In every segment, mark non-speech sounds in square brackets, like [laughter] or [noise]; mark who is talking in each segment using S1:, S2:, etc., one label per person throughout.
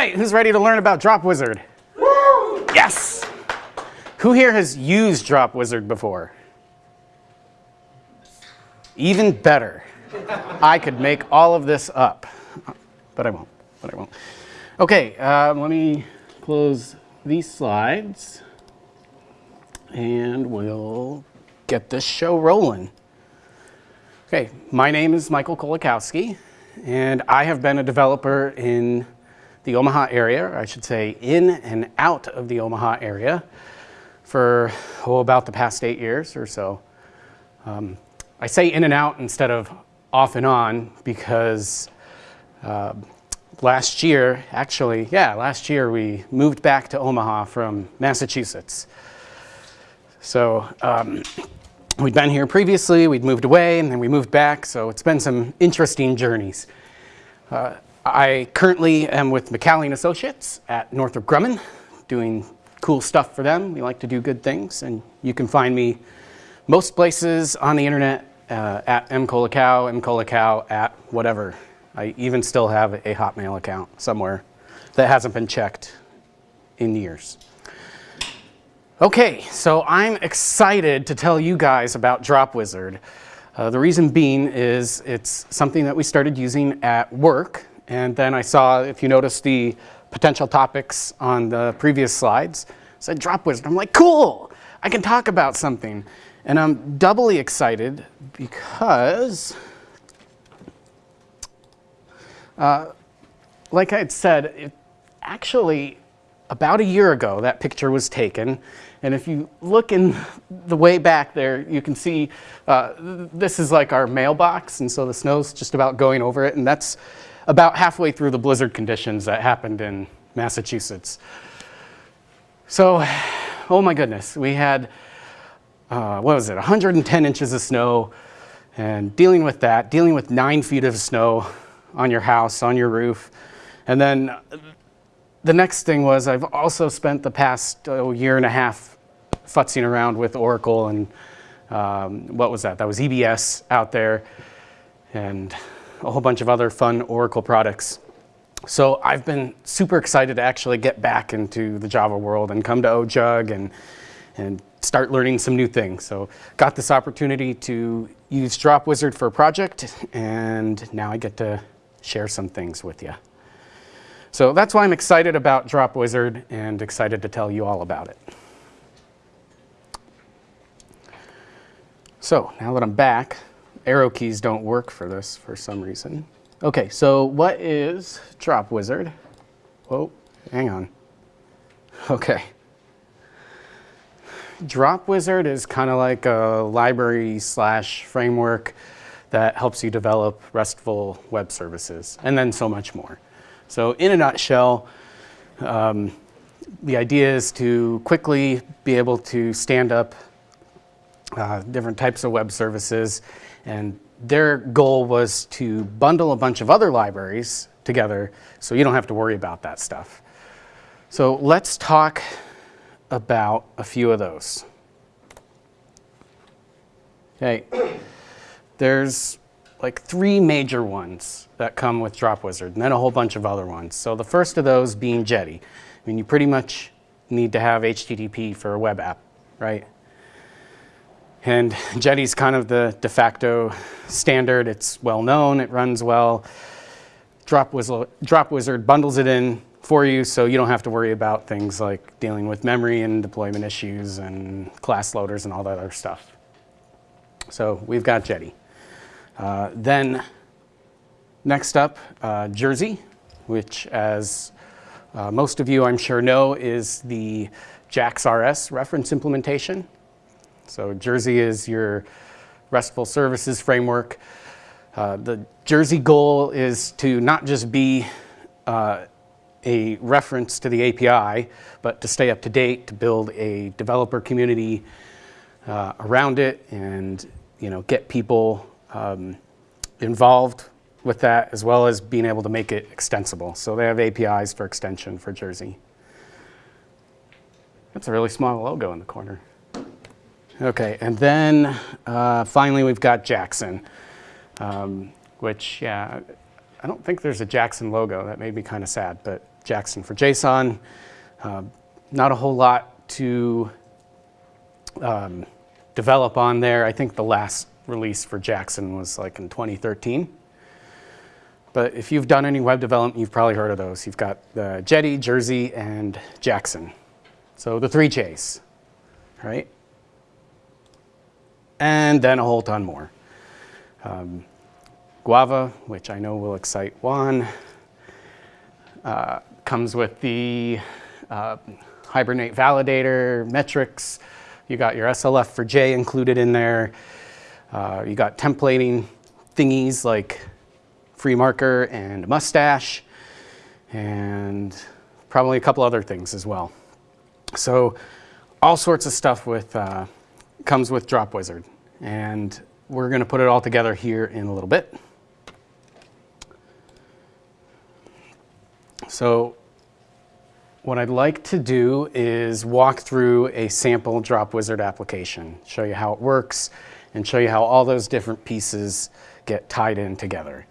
S1: Right, who's ready to learn about Drop Wizard? Yes! Who here has used Drop Wizard before? Even better. I could make all of this up, but I won't, but I won't. Okay, uh, let me close these slides and we'll get this show rolling. Okay, my name is Michael Kolakowski and I have been a developer in the Omaha area, or I should say in and out of the Omaha area for oh, about the past eight years or so. Um, I say in and out instead of off and on because uh, last year, actually, yeah, last year we moved back to Omaha from Massachusetts. So um, we'd been here previously, we'd moved away, and then we moved back, so it's been some interesting journeys. Uh, I currently am with McCallie Associates at Northrop Grumman, doing cool stuff for them. We like to do good things, and you can find me most places on the internet uh, at mkolikow, mkolikow at whatever. I even still have a Hotmail account somewhere that hasn't been checked in years. Okay, so I'm excited to tell you guys about Drop Wizard. Uh, the reason being is it's something that we started using at work and then I saw, if you notice the potential topics on the previous slides, said drop wizard. I'm like, cool, I can talk about something. And I'm doubly excited because, uh, like I had said, it, actually about a year ago that picture was taken. And if you look in the way back there, you can see uh, this is like our mailbox. And so the snow's just about going over it. And that's about halfway through the blizzard conditions that happened in Massachusetts. So, oh my goodness, we had, uh, what was it, 110 inches of snow, and dealing with that, dealing with nine feet of snow on your house, on your roof. And then the next thing was I've also spent the past oh, year and a half futzing around with Oracle and um, what was that? That was EBS out there. And a whole bunch of other fun Oracle products. So I've been super excited to actually get back into the Java world and come to OJUG and, and start learning some new things. So got this opportunity to use Drop Wizard for a project and now I get to share some things with you. So that's why I'm excited about Drop Wizard and excited to tell you all about it. So now that I'm back, arrow keys don't work for this for some reason. Okay, so what is Drop Wizard? Hang on. [laughs] Okay. Drop Wizard is kind of like a library slash framework that helps you develop RESTful web services, and then so much more. So in a nutshell, um, the idea is to quickly be able to stand up uh, different types of web services and their goal was to bundle a bunch of other libraries together so you don't have to worry about that stuff. So let's talk about a few of those. Okay, there's like three major ones that come with Drop Wizard and then a whole bunch of other ones. So the first of those being Jetty. I mean, you pretty much need to have HTTP for a web app, right? And [laughs] Jetty's kind of the de facto standard. It's well known, it runs well. Drop Wizard, Drop Wizard bundles it in for you so you don't have to worry about things like dealing with memory and deployment issues and class loaders and all that other stuff. So we've got Jetty. Uh, then next up, uh, Jersey, which as uh, most of you I'm sure know is the JAX-RS reference implementation. So Jersey is your RESTful services framework. Uh, the Jersey goal is to not just be uh, a reference to the API, but to stay up to date, to build a developer community uh, around it and you know, get people um, involved with that as well as being able to make it extensible. So they have APIs for extension for Jersey. That's a really small logo in the corner. Okay, and then uh, finally we've got Jackson, um, which, yeah, I don't think there's a Jackson logo. That made me kind of sad, but Jackson for JSON. Uh, not a whole lot to um, develop on there. I think the last release for Jackson was like in 2013. But if you've done any web development, you've probably heard of those. You've got the Jetty, Jersey, and Jackson. So the three J's, right? And then a whole ton more. Um, Guava, which I know will excite Juan, uh, comes with the uh, Hibernate validator, metrics. You got your SLF4J included in there. Uh, you got templating thingies like FreeMarker and Mustache, and probably a couple other things as well. So all sorts of stuff with uh, comes with Dropwizard, and we're going to put it all together here in a little bit. So what I'd like to do is walk through a sample Dropwizard application, show you how it works, and show you how all those different pieces get tied in together.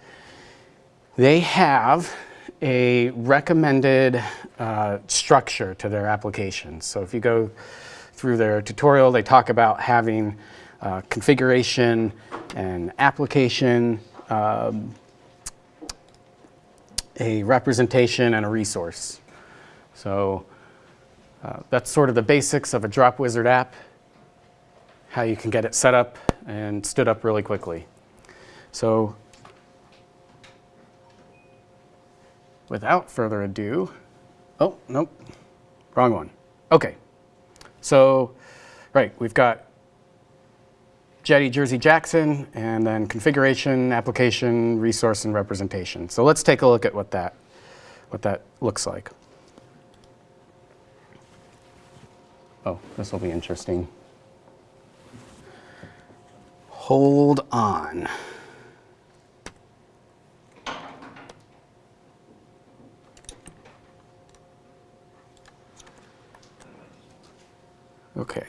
S1: They have a recommended uh, structure to their application. So if you go through their tutorial, they talk about having uh, configuration and application, um, a representation, and a resource. So uh, that's sort of the basics of a Dropwizard app, how you can get it set up and stood up really quickly. So without further ado, oh, nope, wrong one. Okay, so, right, we've got Jetty, Jersey, Jackson, and then configuration, application, resource, and representation. So let's take a look at what that, what that looks like. Oh, this will be interesting. Hold on. Okay.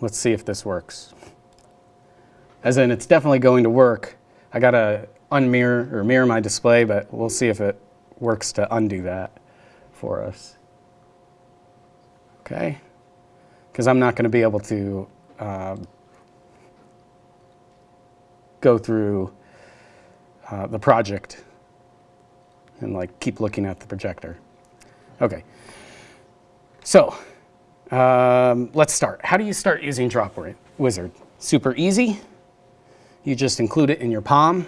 S1: Let's see if this works. As in, it's definitely going to work. I got to unmirror or mirror my display, but we'll see if it works to undo that for us. Okay? Because I'm not going to be able to uh, go through uh, the project and like keep looking at the projector. Okay, so um, let's start. How do you start using Drop Wizard? Super easy. You just include it in your POM.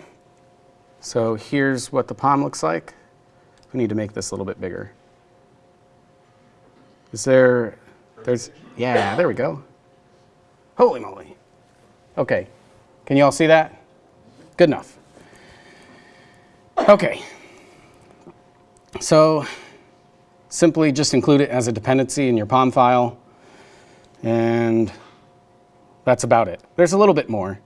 S1: So here's what the POM looks like. We need to make this a little bit bigger. Is there, there's, yeah, there we go. Holy moly. Okay, can you all see that? Good enough. Okay. So simply just include it as a dependency in your POM file. And that's about it. There's a little bit more.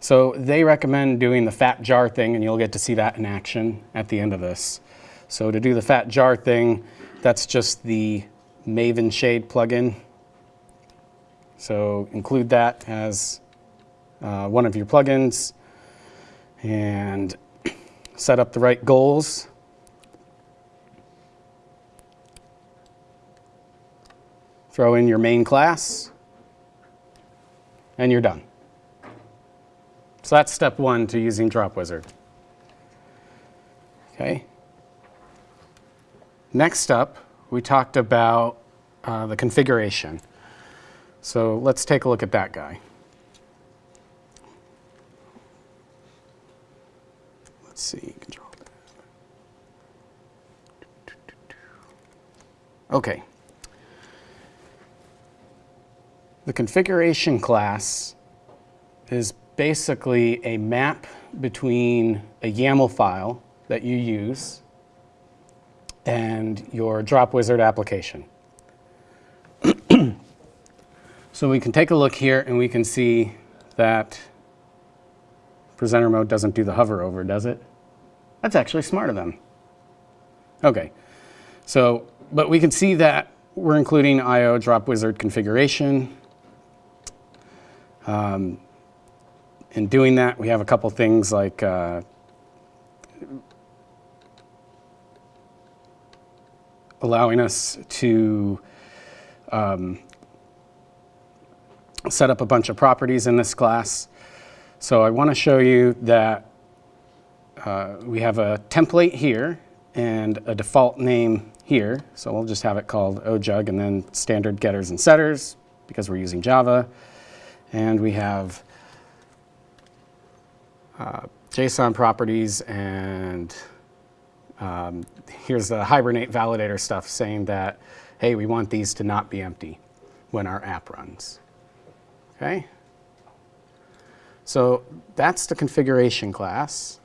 S1: So they recommend doing the fat jar thing, and you'll get to see that in action at the end of this. So to do the fat jar thing, that's just the Maven Shade plugin. So include that as uh, one of your plugins and set up the right goals. Throw in your main class, and you're done. So that's step one to using Dropwizard. Okay. Next up, we talked about uh, the configuration. So let's take a look at that guy. Let's see, control. Okay. The configuration class is basically a map between a YAML file that you use and your Dropwizard application. [clears throat] so we can take a look here and we can see that presenter mode doesn't do the hover over, does it? That's actually smart of them. Okay, so, but we can see that we're including IO drop wizard configuration. Um, in doing that, we have a couple things like uh, allowing us to um, set up a bunch of properties in this class. So I want to show you that uh, we have a template here and a default name here. So we'll just have it called OJUG and then standard getters and setters because we're using Java. And we have uh, JSON properties and um, here's the Hibernate validator stuff saying that, hey, we want these to not be empty when our app runs. Okay? So that's the configuration class.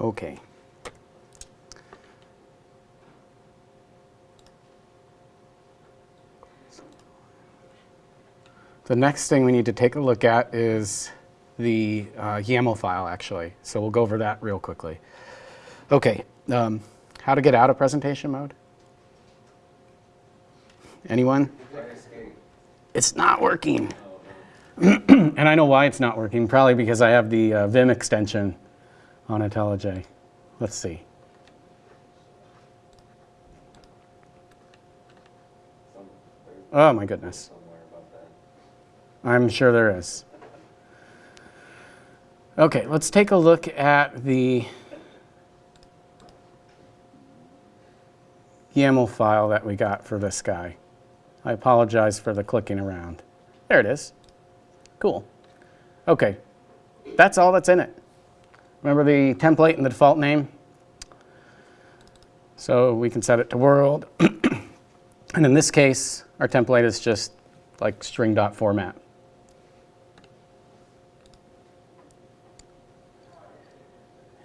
S1: Okay. The next thing we need to take a look at is the uh, YAML file, actually. So we'll go over that real quickly. Okay, um, how to get out of presentation mode? Anyone? It's not working. [clears throat] and I know why it's not working, probably because I have the uh, Vim extension on IntelliJ. Let's see. Oh my goodness. I'm sure there is. Okay, let's take a look at the YAML file that we got for this guy. I apologize for the clicking around. There it is. Cool. Okay, that's all that's in it. Remember the template and the default name? So we can set it to world. [clears throat] and in this case, our template is just like string dot format.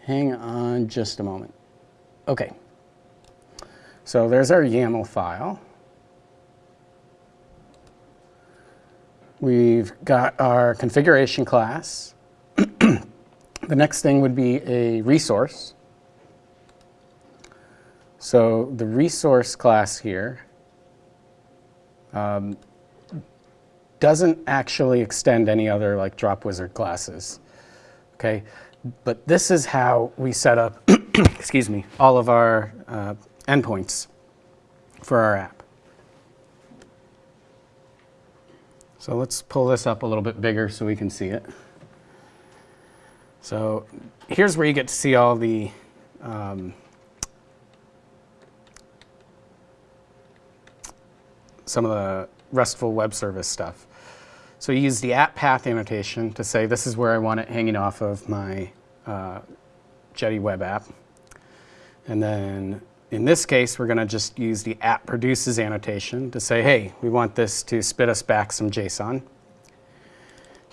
S1: Hang on just a moment. Okay. So there's our YAML file. We've got our configuration class. [clears throat] the next thing would be a resource. So the resource class here um, doesn't actually extend any other like drop wizard classes. Okay, but this is how we set up, [clears throat] excuse me, all of our uh, endpoints for our app. So let's pull this up a little bit bigger so we can see it. So here's where you get to see all the um, some of the RESTful web service stuff. So you use the app path annotation to say this is where I want it hanging off of my uh, Jetty web app. And then in this case, we're going to just use the app produces annotation to say, hey, we want this to spit us back some JSON.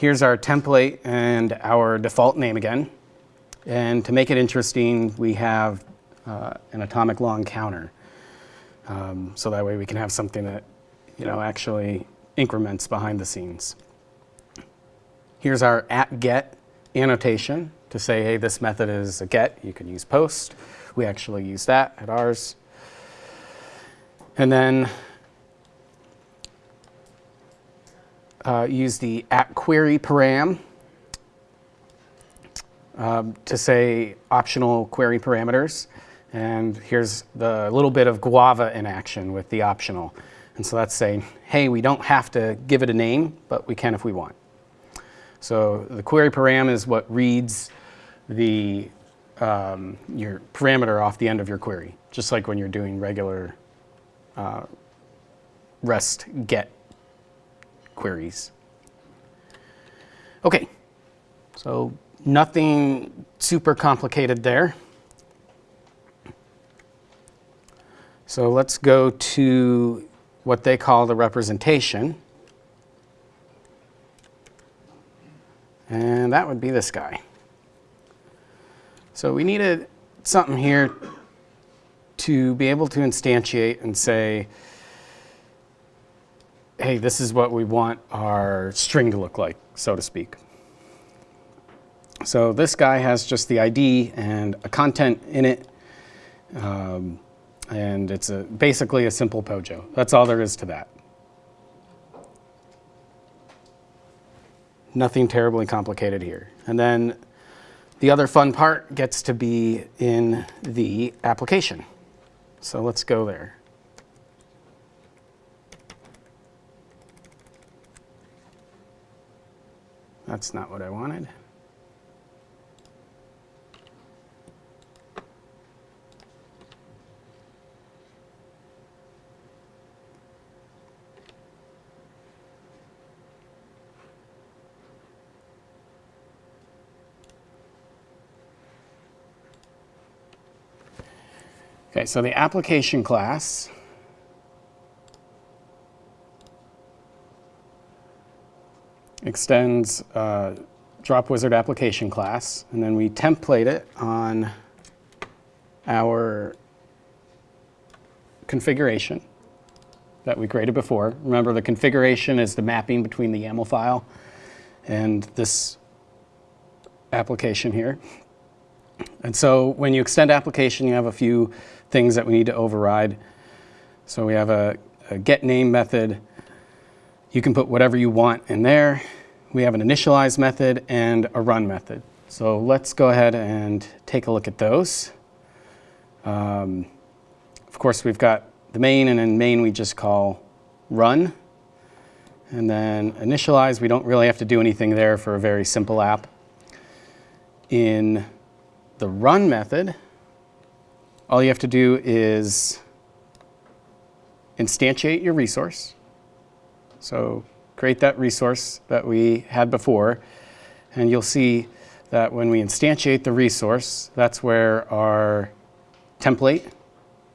S1: Here's our template and our default name again. And to make it interesting, we have uh, an atomic long counter. Um, so that way we can have something that you know, actually increments behind the scenes. Here's our at get annotation to say, hey, this method is a get. You can use post. We actually use that at ours. And then uh, use the at query param um, to say optional query parameters. And here's the little bit of Guava in action with the optional. And so that's saying, hey, we don't have to give it a name, but we can if we want. So the query param is what reads the um, your parameter off the end of your query, just like when you're doing regular uh, REST GET queries. Okay, so nothing super complicated there. So let's go to what they call the representation. And that would be this guy. So we needed something here to be able to instantiate and say, hey, this is what we want our string to look like, so to speak. So this guy has just the ID and a content in it, Um, and it's a, basically a simple POJO. That's all there is to that. Nothing terribly complicated here. And then the other fun part gets to be in the application. So let's go there. That's not what I wanted. Okay, so the application class extends uh, drop wizard application class, and then we template it on our configuration that we created before. Remember, the configuration is the mapping between the YAML file and this application here. And so when you extend application, you have a few things that we need to override. So we have a, a get name method. You can put whatever you want in there. We have an initialize method and a run method. So let's go ahead and take a look at those. Um, of course, we've got the main, and in main we just call run. And then initialize, we don't really have to do anything there for a very simple app. In the run method, all you have to do is instantiate your resource. So create that resource that we had before, and you'll see that when we instantiate the resource, that's where our template,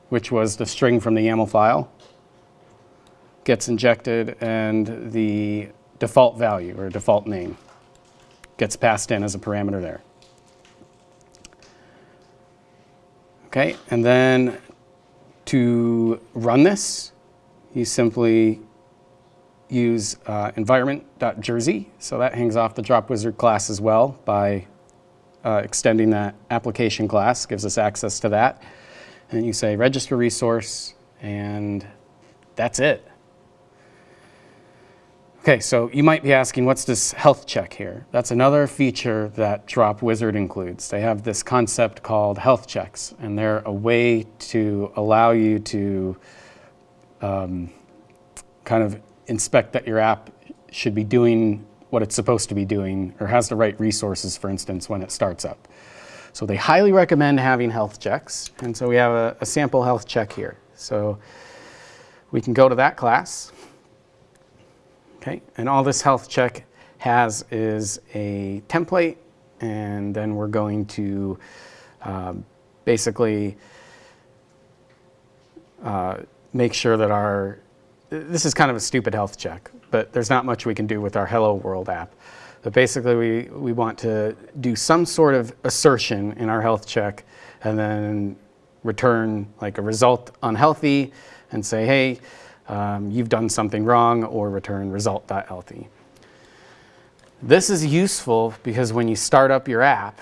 S1: which was the string from the YAML file, gets injected and the default value or default name gets passed in as a parameter there. Okay, and then to run this, you simply use uh, environment.jersey. So that hangs off the drop wizard class as well by uh, extending that application class, gives us access to that. And you say register resource, and that's it. Okay, so you might be asking, what's this health check here? That's another feature that Drop Wizard includes. They have this concept called health checks, and they're a way to allow you to um, kind of inspect that your app should be doing what it's supposed to be doing or has the right resources, for instance, when it starts up. So they highly recommend having health checks, and so we have a, a sample health check here. So we can go to that class. Okay, and all this health check has is a template, and then we're going to um, basically uh, make sure that our, this is kind of a stupid health check, but there's not much we can do with our Hello World app. But basically we, we want to do some sort of assertion in our health check and then return like a result unhealthy and say, hey, um, you've done something wrong or return result.healthy. This is useful because when you start up your app,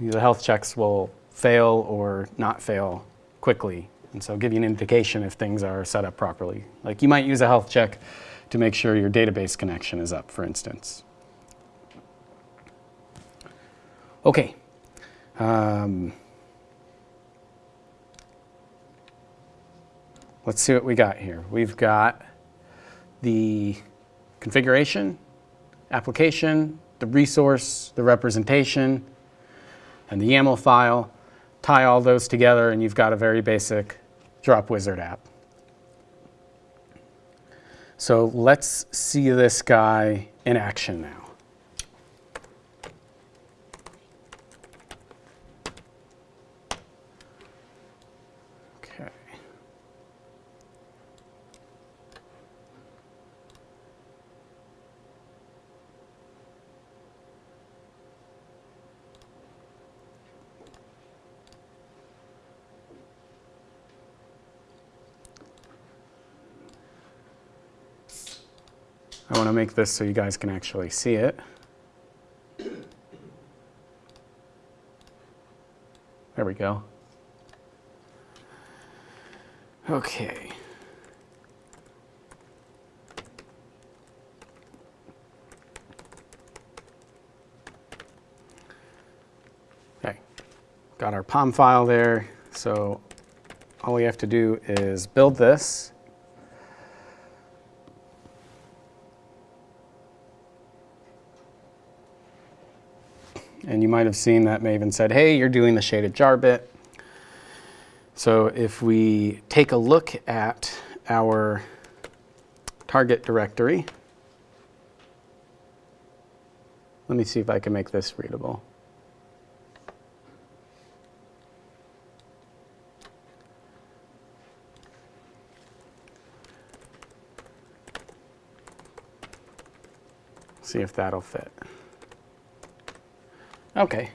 S1: the health checks will fail or not fail quickly. And so give you an indication if things are set up properly. Like you might use a health check to make sure your database connection is up, for instance. Okay. Um, let's see what we got here. We've got the configuration, application, the resource, the representation, and the YAML file. Tie all those together and you've got a very basic Drop Wizard app. So let's see this guy in action now. I want to make this so you guys can actually see it. There we go. Okay. Okay, got our POM file there. So all we have to do is build this. Might have seen that Maven said, hey, you're doing the shaded jar bit. So if we take a look at our target directory, let me see if I can make this readable. See if that'll fit. Okay,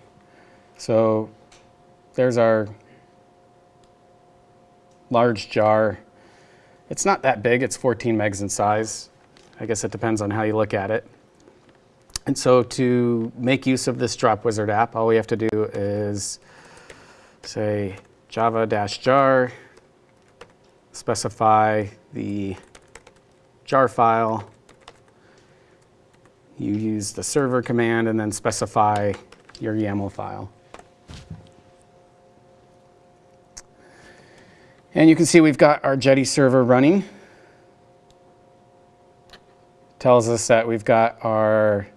S1: so there's our large jar. It's not that big, it's 14 megs in size. I guess it depends on how you look at it. And so to make use of this Dropwizard app, all we have to do is say java-jar, specify the jar file, you use the server command and then specify your YAML file. And you can see we've got our Jetty server running. Tells us that we've got our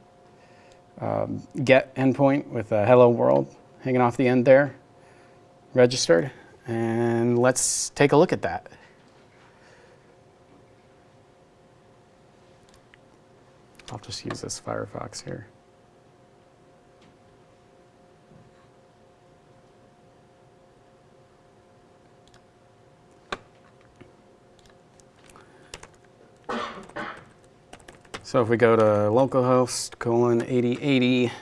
S1: um, get endpoint with a hello world hanging off the end there, registered. And let's take a look at that. I'll just use this Firefox here. So if we go to localhost colon 8080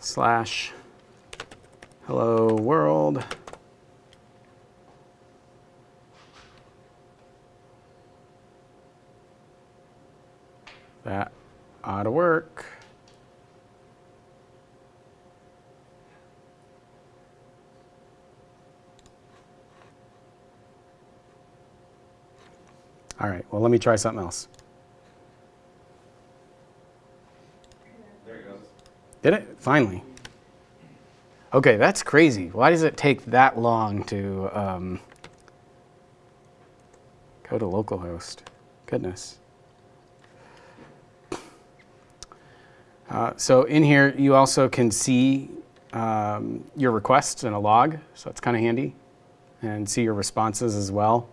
S1: slash hello world, that ought to work. All right, well, let me try something else.
S2: There it goes.
S1: Did it? Finally. Okay, that's crazy. Why does it take that long to um, go to localhost? Goodness. Uh, so in here, you also can see um, your requests in a log, so it's kind of handy, and see your responses as well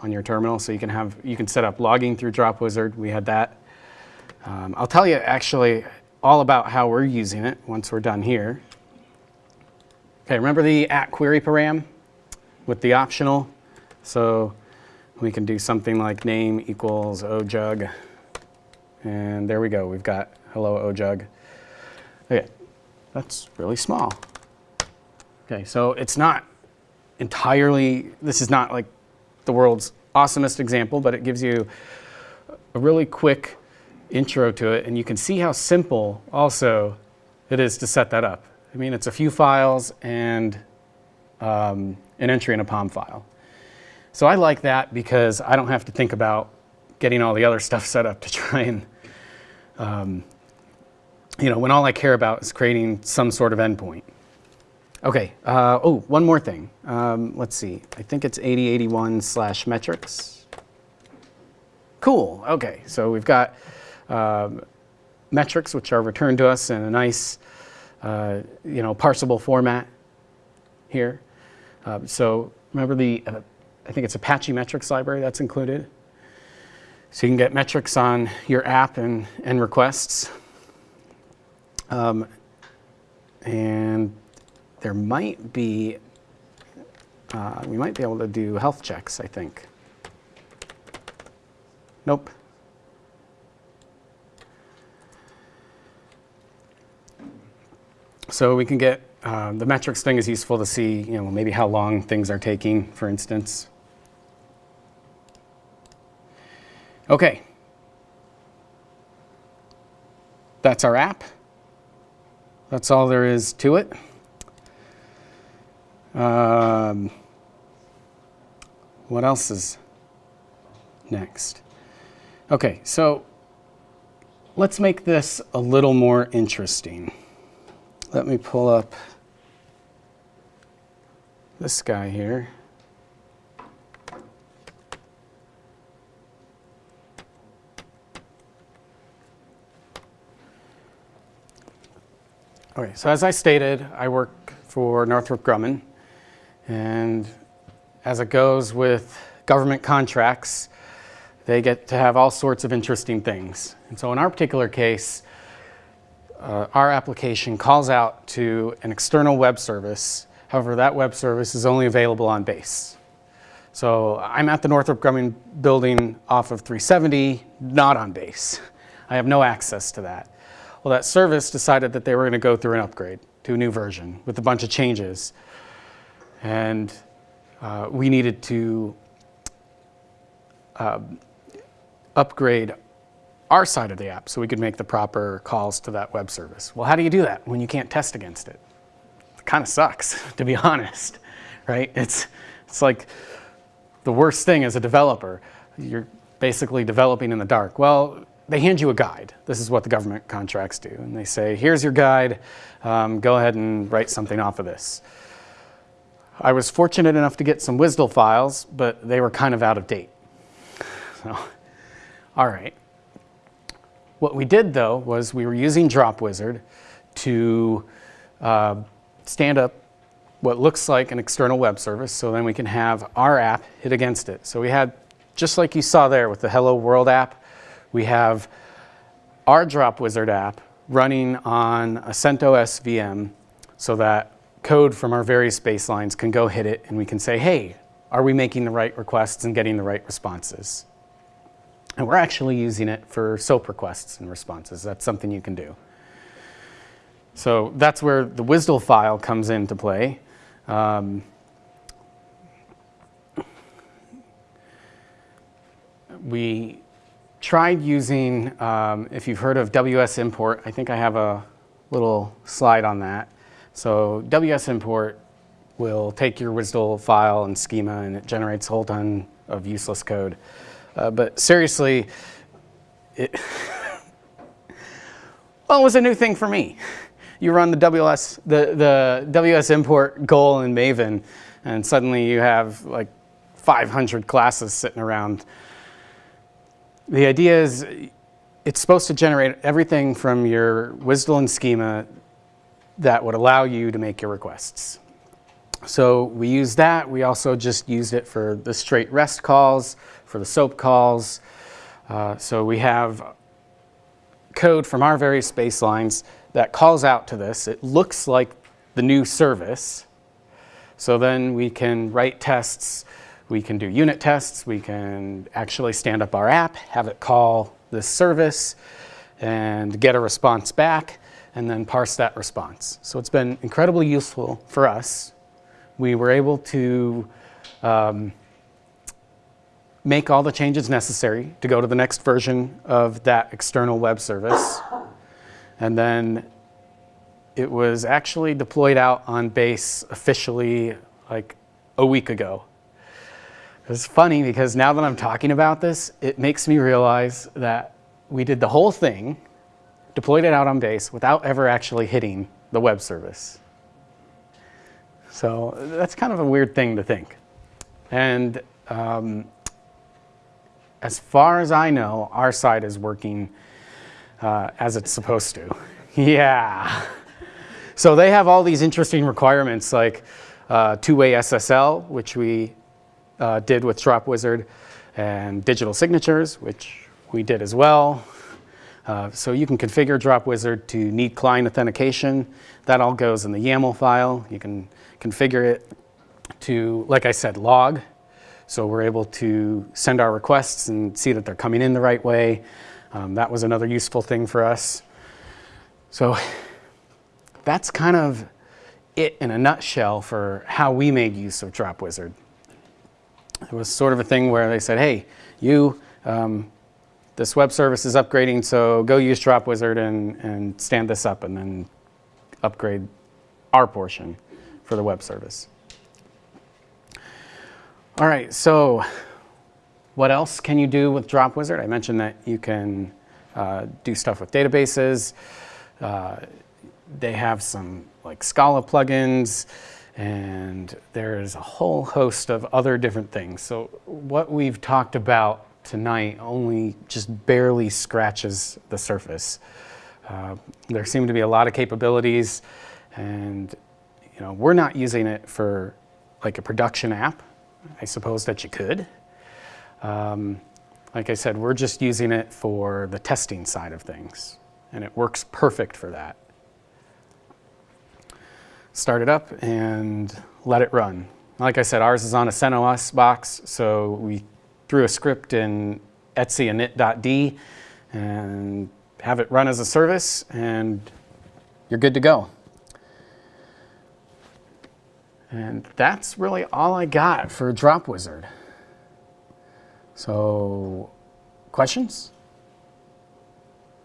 S1: on your terminal. So you can have you can set up logging through Dropwizard. We had that. Um, I'll tell you actually all about how we're using it once we're done here. Okay, remember the at query param with the optional? So we can do something like name equals ojug, and there we go. We've got hello ojug. Okay, that's really small. Okay, so it's not entirely, this is not like the world's awesomest example, but it gives you a really quick intro to it, and you can see how simple also it is to set that up. I mean, it's a few files and um, an entry in a POM file. So I like that because I don't have to think about getting all the other [laughs] stuff set up to try and, um, you know, when all I care about is creating some sort of endpoint. Okay, uh, oh, one more thing. Um, let's see, I think it's 8081 slash metrics. Cool, okay, so we've got um, metrics which are returned to us in a nice, uh, you know, parsable format here. Uh, so remember the, uh, I think it's Apache metrics library that's included. So you can get metrics on your app and, and requests. Um, and there might be, uh, we might be able to do health checks, I think. Nope. So we can get, uh, the metrics thing is useful to see, you know, maybe how long things are taking, for instance. Okay. That's our app. That's all there is to it. Um, what else is next? Okay, so let's make this a little more interesting. Let me pull up this guy here. Okay, so as I stated, I work for Northrop Grumman, and as it goes with government contracts, they get to have all sorts of interesting things. And so in our particular case, uh, our application calls out to an external web service. However, that web service is only available on base. So I'm at the Northrop Grumman building off of 370, not on base. I have no access to that. Well, that service decided that they were going to go through an upgrade to a new version with a bunch of changes. And uh, we needed to uh, upgrade our side of the app so we could make the proper calls to that web service. Well, how do you do that when you can't test against it? It kind of sucks, [laughs] to be honest, right? It's, it's like the worst thing as a developer. You're basically developing in the dark. Well, they hand you a guide. This is what the government contracts do. And they say, here's your guide. Um, go ahead and write something off of this. I was fortunate enough to get some WSDL files, but they were kind of out of date. So, all right. What we did though was we were using DropWizard to uh, stand up what looks like an external web service so then we can have our app hit against it. So we had, just like you saw there with the Hello World app, we have our DropWizard app running on a CentOS VM so that code from our various baselines can go hit it and we can say, hey, are we making the right requests and getting the right responses? And we're actually using it for SOAP requests and responses. That's something you can do. So that's where the WSDL file comes into play. Um, we tried using, um, if you've heard of WS import, I think I have a little slide on that. So WS import will take your WSDL file and schema and it generates a whole ton of useless code. Uh, but seriously, it, [laughs] well, it was a new thing for me. You run the WS, the, the WS import goal in Maven, and suddenly you have like 500 classes sitting around the idea is it's supposed to generate everything from your WSDL and schema that would allow you to make your requests. So we use that. We also just used it for the straight REST calls, for the SOAP calls. Uh, so we have code from our various baselines that calls out to this. It looks like the new service. So then we can write tests we can do unit tests. We can actually stand up our app, have it call this service, and get a response back, and then parse that response. So it's been incredibly useful for us. We were able to um, make all the changes necessary to go to the next version of that external web service. And then it was actually deployed out on base officially like a week ago. It's funny because now that I'm talking about this, it makes me realize that we did the whole thing, deployed it out on base without ever actually hitting the web service. So that's kind of a weird thing to think. And um, as far as I know, our side is working uh, as it's supposed to. [laughs] yeah. So they have all these interesting requirements like uh, two-way SSL, which we uh, did with DropWizard, and digital signatures, which we did as well. Uh, so you can configure DropWizard to need client authentication. That all goes in the YAML file. You can configure it to, like I said, log. So we're able to send our requests and see that they're coming in the right way. Um, that was another useful thing for us. So that's kind of it in a nutshell for how we made use of DropWizard. It was sort of a thing where they said, hey, you, um, this web service is upgrading, so go use DropWizard and, and stand this up and then upgrade our portion for the web service. All right, so what else can you do with Drop Wizard? I mentioned that you can uh, do stuff with databases. Uh, they have some like Scala plugins, and there's a whole host of other different things. So what we've talked about tonight only just barely scratches the surface. Uh, there seem to be a lot of capabilities, and you know we're not using it for like a production app. I suppose that you could. Um, like I said, we're just using it for the testing side of things, and it works perfect for that. Start it up and let it run. Like I said, ours is on a CentOS box, so we threw a script in etc init.d and have it run as a service, and you're good to go. And that's really all I got for Dropwizard. So, questions?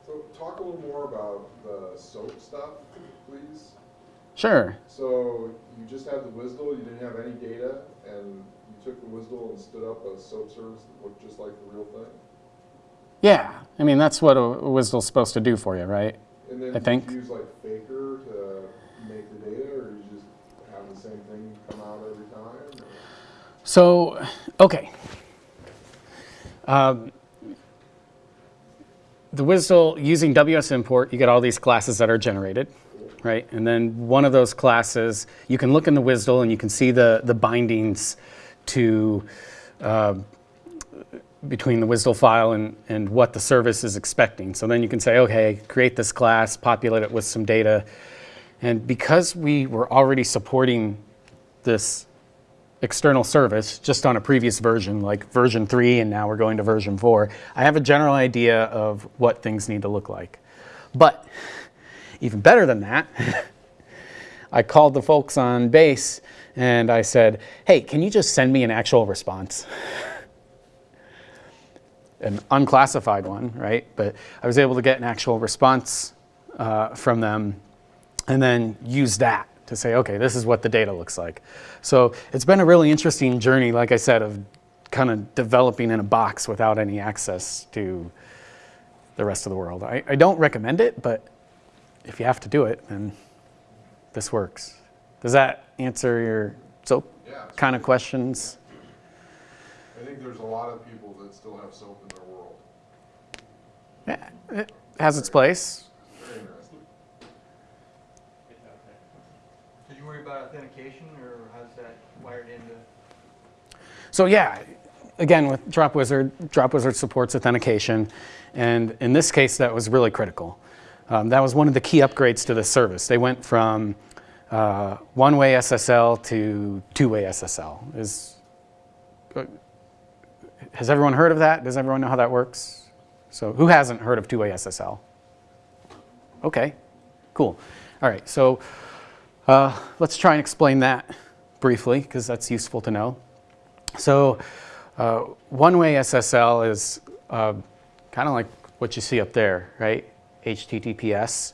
S3: So talk a little more about the SOAP stuff, please.
S1: Sure.
S3: So you just had the WSDL, you didn't have any data, and you took the WSDL and stood up a SOAP service that looked just like the real thing?
S1: Yeah, I mean that's what a WSDL's supposed to do for you, right?
S3: And then
S1: I think.
S3: you use like Faker to make the data, or you just have same thing come out every time? or-
S1: So, okay. Um, the WSDL, using WS import, you get all these classes that are generated, right? And then one of those classes, you can look in the WSDL and you can see the, the bindings to uh, between the WSDL file and, and what the service is expecting. So then you can say, okay, create this class, populate it with some data. And because we were already supporting this external service just on a previous version, like version 3, and now we're going to version 4, I have a general idea of what things need to look like. But even better than that, [laughs] I called the folks on base and I said, hey, can you just send me an actual response? an unclassified one, right? But I was able to get an actual response uh, from them and then use that to say, okay, this is what the data looks like. So it's been a really interesting journey, like I said, of kind of developing in a box without any access to the rest of the world. I, I don't recommend it, but if you have to do it, then this works. Does that answer your SOAP
S3: Yeah,
S1: kind of questions?
S3: I think there's a lot of people that still have SOAP in their world.
S1: Yeah, it has its place.
S3: Very interesting.
S4: Did you worry about authentication, or how's that wired into?
S1: So yeah, again with Dropwizard, Drop Wizard supports authentication, and in this case that was really critical. Um, that was one of the key upgrades to the service. They went from uh, one-way SSL to two-way SSL. Is uh, has everyone heard of that? Does everyone know how that works? So who hasn't heard of two-way SSL? Okay, cool. All right, so uh, let's try and explain that briefly because that's useful to know. So uh, one-way SSL is uh, kind of like what you see up there, right? HTTPS.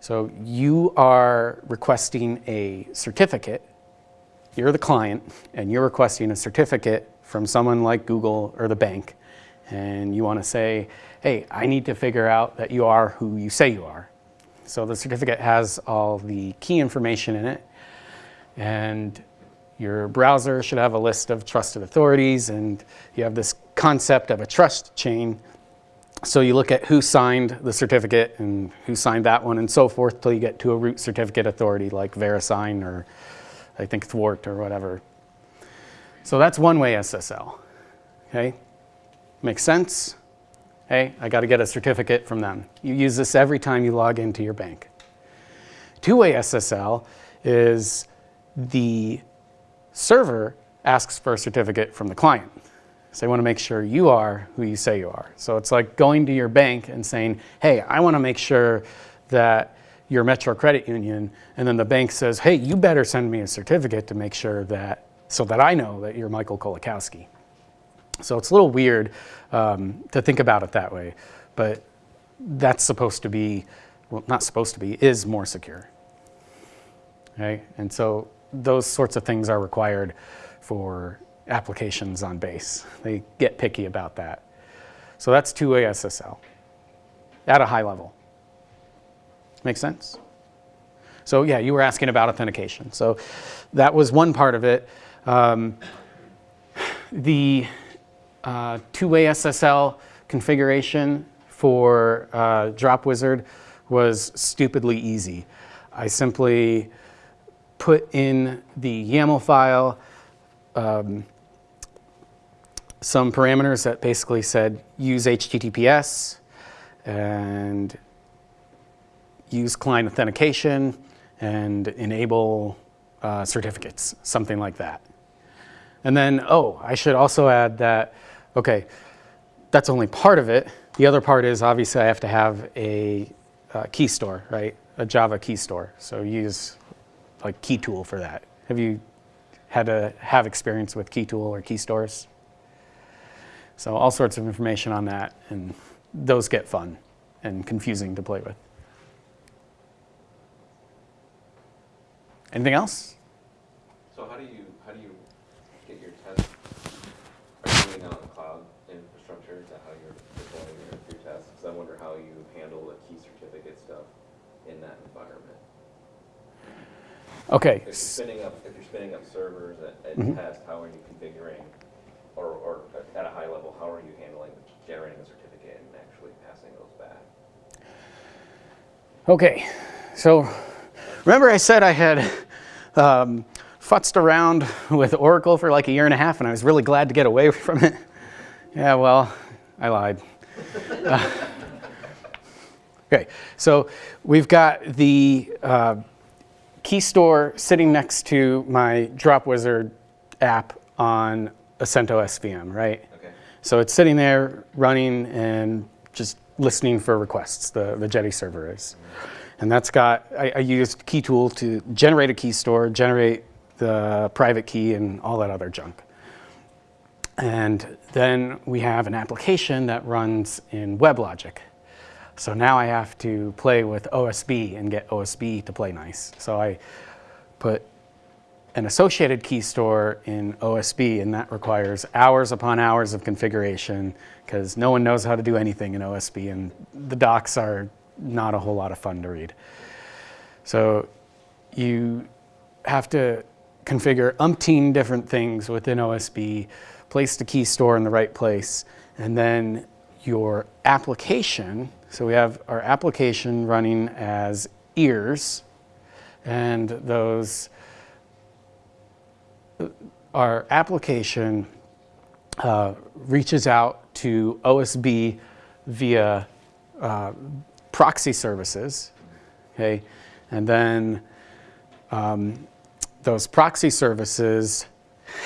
S1: So you are requesting a certificate. You're the client, and you're requesting a certificate from someone like Google or the bank. And you want to say, hey, I need to figure out that you are who you say you are. So the certificate has all the key information in it. And your browser should have a list of trusted authorities, and you have this concept of a trust chain. So you look at who signed the certificate and who signed that one and so forth till you get to a root certificate authority like VeriSign or I think Thawte or whatever. So that's one-way SSL. Okay, makes sense? Hey, I got to get a certificate from them. You use this every time you log into your bank. Two-way SSL is the server asks for a certificate from the client. So they want to make sure you are who you say you are. So it's like going to your bank and saying, hey, I want to make sure that you're Metro Credit Union. And then the bank says, hey, you better send me a certificate to make sure that, so that I know that you're Michael Kolakowski. So it's a little weird um, to think about it that way. But that's supposed to be, well, not supposed to be, is more secure. Okay? And so those sorts of things are required for applications on base. They get picky about that. So that's two-way SSL at a high level. Make sense? So yeah, you were asking about authentication. So that was one part of it. Um, the uh, two-way SSL configuration for uh, Dropwizard was stupidly easy. I simply put in the YAML file um, some parameters that basically said use HTTPS and use client authentication and enable uh, certificates, something like that. And then, oh, I should also add that, okay, that's only part of it. The other part is obviously I have to have a uh, key store, right? A Java key store. So use like key tool for that. Have you had to have experience with key tool or key stores? So all sorts of information on that, and those get fun and confusing to play with. Anything else?
S2: So how do you, how do you get your tests? Are you doing that on the cloud infrastructure? Is that how you're deploying your, your tests? Because I wonder how you handle the key certificate stuff in that environment.
S1: Okay.
S2: If you're spinning up, if you're spinning up servers at, at
S1: Mhm.
S2: test, how are you configuring? Or, or at a high level, how are you handling generating a certificate and actually passing those back?
S1: Okay, so remember I said I had um, futzed around with Oracle for like a year and a half and I was really glad to get away [laughs] from it? Yeah, well, I lied. Uh, [laughs] okay, so we've got the uh, key store sitting next to my Dropwizard app on a CentOS VM, right?
S2: Okay.
S1: So it's sitting there running and just listening for requests, the, the Jetty server is. And that's got, I, I used key tool to generate a key store, generate the private key and all that other junk. And then we have an application that runs in WebLogic. So now I have to play with OSB and get OSB to play nice. So I put an associated key store in OSB, and that requires hours upon hours of configuration because no one knows how to do anything in OSB, and the docs are not a whole lot of fun to read. So you have to configure umpteen different things within OSB, place the key store in the right place, and then your application, so we have our application running as ears, and those our application uh, reaches out to OSB via uh, proxy services, okay? And then um, those proxy services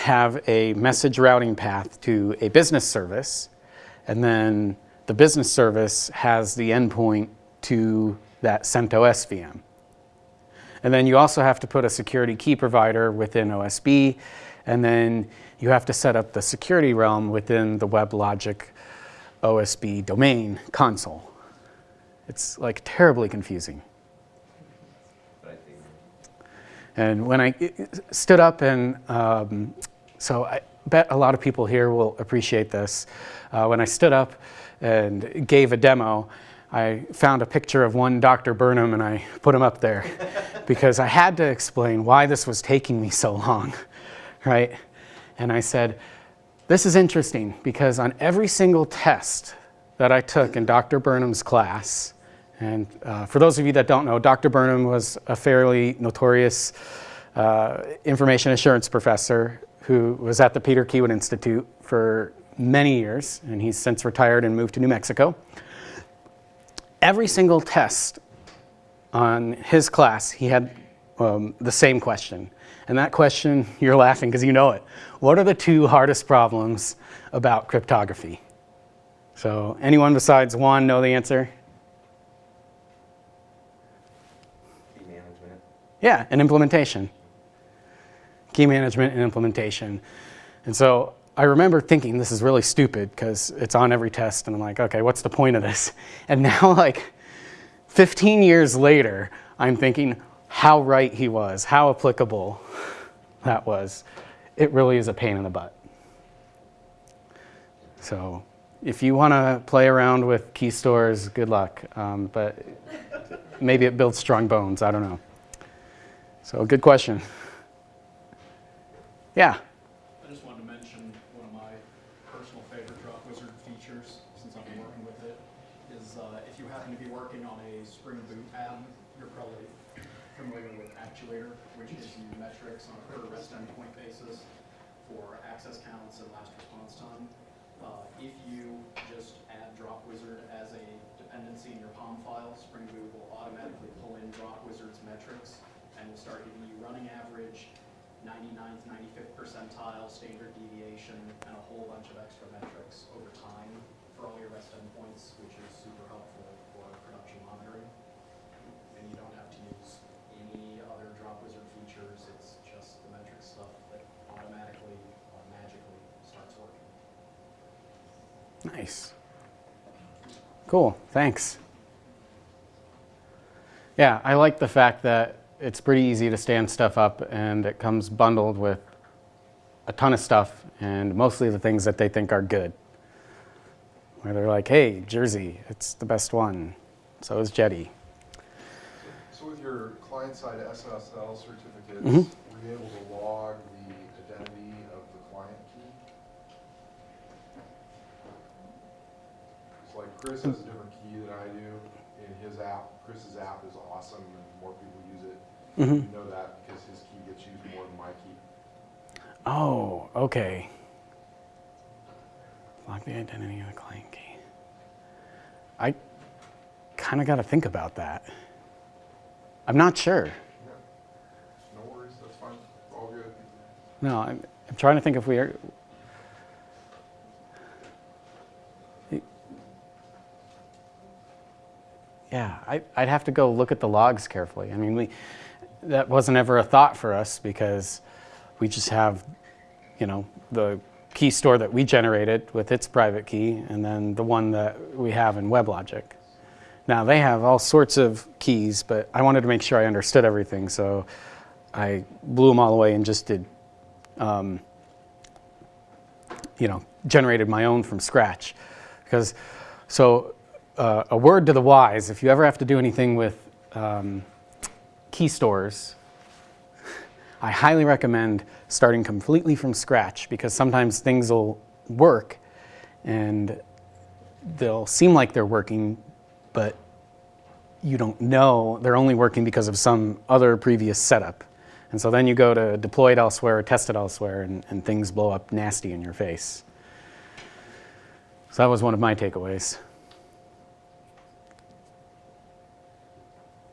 S1: have a message routing path to a business service, and then the business service has the endpoint to that CentOS VM. And then you also have to put a security key provider within OSB, and then you have to set up the security realm within the WebLogic OSB domain console. It's like terribly confusing. And when I stood up and, um, so I bet a lot of people here will appreciate this. Uh, when I stood up and gave a demo, I found a picture of one Dr. Burnham and I put him up there [laughs] because I had to explain why this was taking me so long, [laughs] right? And I said, this is interesting because on every single test that I took in Dr. Burnham's class, and uh, for those of you that don't know, Dr. Burnham was a fairly notorious uh, information assurance professor who was at the Peter Kiewit Institute for many years, and he's since retired and moved to New Mexico. Every single test on his class, he had um, the same question. And that question, [laughs] you're laughing because you know it. What are the two hardest problems about cryptography? So anyone besides Juan know the answer?
S2: key management.
S1: Yeah, and implementation. Key management and implementation. And so I remember thinking this is really stupid because it's on every test and I'm like, okay, what's the point of this? [laughs] And now like 15 years later, I'm thinking how right he was, how applicable [laughs] that was. It really is a pain in the butt. So if you want to play around with key stores, good luck. Um, but maybe it builds strong bones. I don't know. So good question. Yeah.
S5: I just wanted to mention one of my personal favorite Dropwizard features, since I've been working with it, is uh, if you happen to be working on a Spring Boot app, you're probably familiar with Actuator, which gives you metrics on a per rest endpoint basis for access counts and last response time. Uh, If you just add Dropwizard as a dependency in your POM file, Spring Boot will automatically pull in Dropwizard's metrics and will start giving you running average, 99th, 95th percentile, standard deviation, and a whole bunch of extra metrics over time for all your rest endpoints, which is super helpful for production monitoring. And you don't have to use any other Dropwizard features, it's just the metric stuff that automatically, or magically starts working.
S1: Nice. Cool. Thanks. Yeah, I like the fact that it's pretty easy to stand stuff up and it comes bundled with a ton of stuff and mostly the things that they think are good. Where they're like, hey, Jersey, it's the best one. So is Jetty.
S3: With your client-side SSL certificates,
S1: Mhm.
S3: were you able to log the identity of the client key? It's like Chris has a different key than I do in his app. Chris's app is awesome and more people use it.
S1: Mhm.
S3: You know that because his key gets used more than my key.
S1: Oh, okay. Log the identity of the client key. I kind of got to think about that. I'm not sure.
S3: Yeah. No worries, that's fine, all good.
S1: No, I'm, I'm trying to think if we are. Yeah, I, I'd have to go look at the logs carefully. I mean, we, that wasn't ever a thought for us because we just have, you know, the key store that we generated with its private key and then the one that we have in WebLogic. Now, they have all sorts of keys, but I wanted to make sure I understood everything, so I blew them all away and just did, um, you know, generated my own from scratch. Because, so uh, a word to the wise, if you ever have to do anything with um, key stores, I highly recommend starting completely from scratch because sometimes things will work and they'll seem like they're working, but you don't know they're only working because of some other previous setup. And so then you go to deploy it elsewhere, or test it elsewhere, and, and things blow up nasty in your face. So that was one of my takeaways.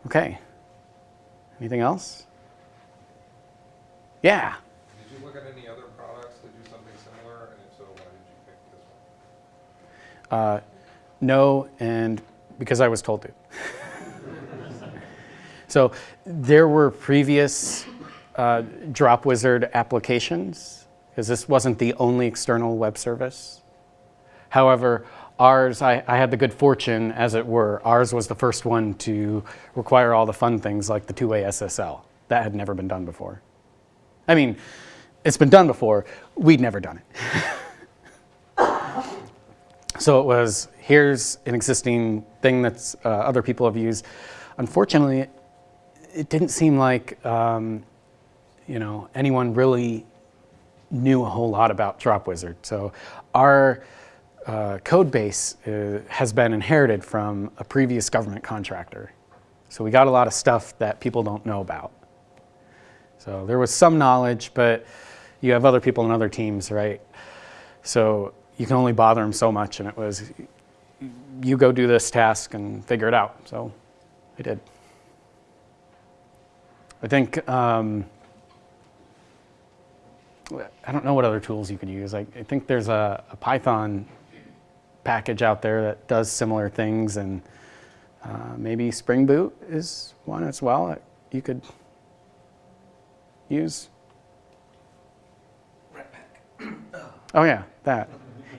S1: Okay. Anything else? Yeah.
S6: Did you look at any other products that do something similar, and if so, why did you pick this one?
S1: Uh, no, and because I was told to. [laughs] so there were previous uh, Dropwizard applications, because this wasn't the only external web service. However, ours, I, I had the good fortune, as it were, ours was the first one to require all the fun things like the two-way SSL. That had never been done before. I mean, it's been done before, we'd never done it. [laughs] So it was, here's an existing thing that uh, other people have used. Unfortunately, it didn't seem like, um, you know, anyone really knew a whole lot about Dropwizard. So our uh, code base uh, has been inherited from a previous government contractor. So we got a lot of stuff that people don't know about. So there was some knowledge, but you have other people in other teams, right? So you can only bother them so much, and it was, you go do this task and figure it out. So I did. I think, um, I don't know what other tools you could use. I, I think there's a, a Python package out there that does similar things, and uh, maybe Spring Boot is one as well that you could use. Oh yeah, that.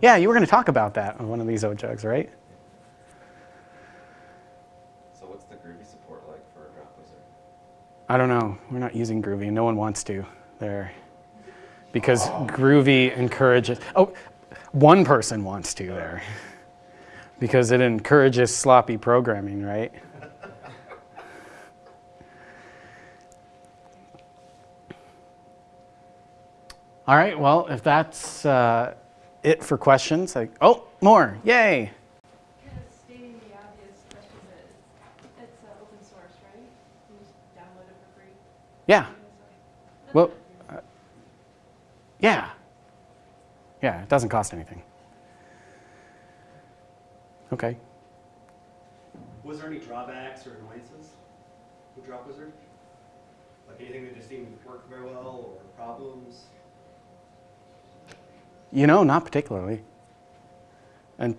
S1: Yeah, you were going to talk about that on one of these OJugs, right?
S2: So what's the Groovy support like for a Dropwizard?
S1: I don't know. We're not using Groovy. No one wants to there. Because Groovy encourages. Oh, one person wants to there. Because it encourages sloppy programming, right? [laughs] All right, well, if that's uh, it for questions, like, oh, more, yay. Yeah, well, uh, yeah. Yeah, it doesn't cost anything. Okay.
S7: Was there any drawbacks or annoyances with Dropwizard? Like anything that just didn't work very well or problems?
S1: You know, not particularly. And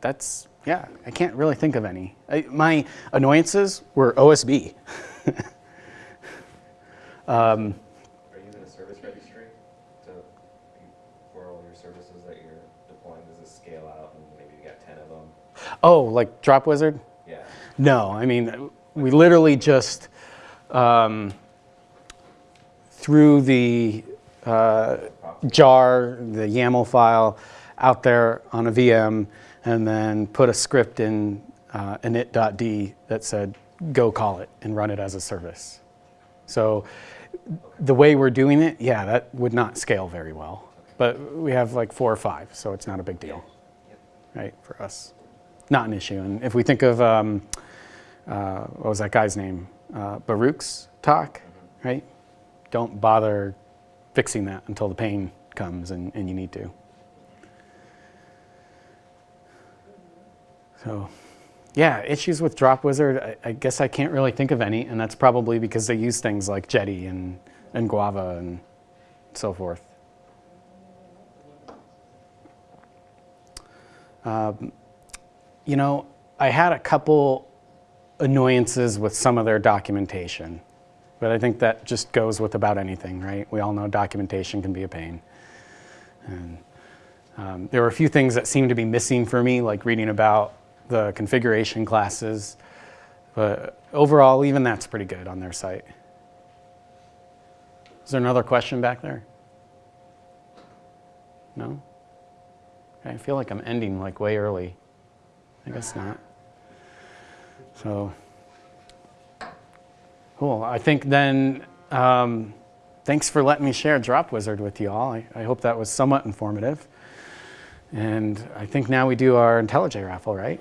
S1: that's, yeah, I can't really think of any. I, my annoyances were OSB. [laughs] um,
S2: Are you in a service registry to, for all your services that you're deploying? Does this scale out and maybe you got ten of them?
S1: oh, like Dropwizard?
S2: Yeah.
S1: No, I mean, we literally just, um, threw the uh, jar, the YAML file out there on a VM, and then put a script in uh, init.d that said, go call it and run it as a service. So the way we're doing it, yeah, that would not scale very well. But we have like four or five, so it's not a big deal, right, for us. Not an issue. And if we think of, um, uh, what was that guy's name? Uh, Baruch's talk, right? Don't bother fixing that until the pain comes and, and you need to. So, yeah, issues with Dropwizard, I, I guess I can't really think of any, and that's probably because they use things like Jetty and, and Guava and so forth. Um, you know, I had a couple annoyances with some of their documentation, but I think that just goes with about anything, right? We all know documentation can be a pain. And um, there were a few things that seemed to be missing for me, like reading about the configuration classes. But overall, even that's pretty good on their site. Is there another question back there? No? I feel like I'm ending like way early. I guess not. So, cool. I think then, um, thanks for letting me share Dropwizard with you all. I, I hope that was somewhat informative. And I think now we do our IntelliJ raffle, right?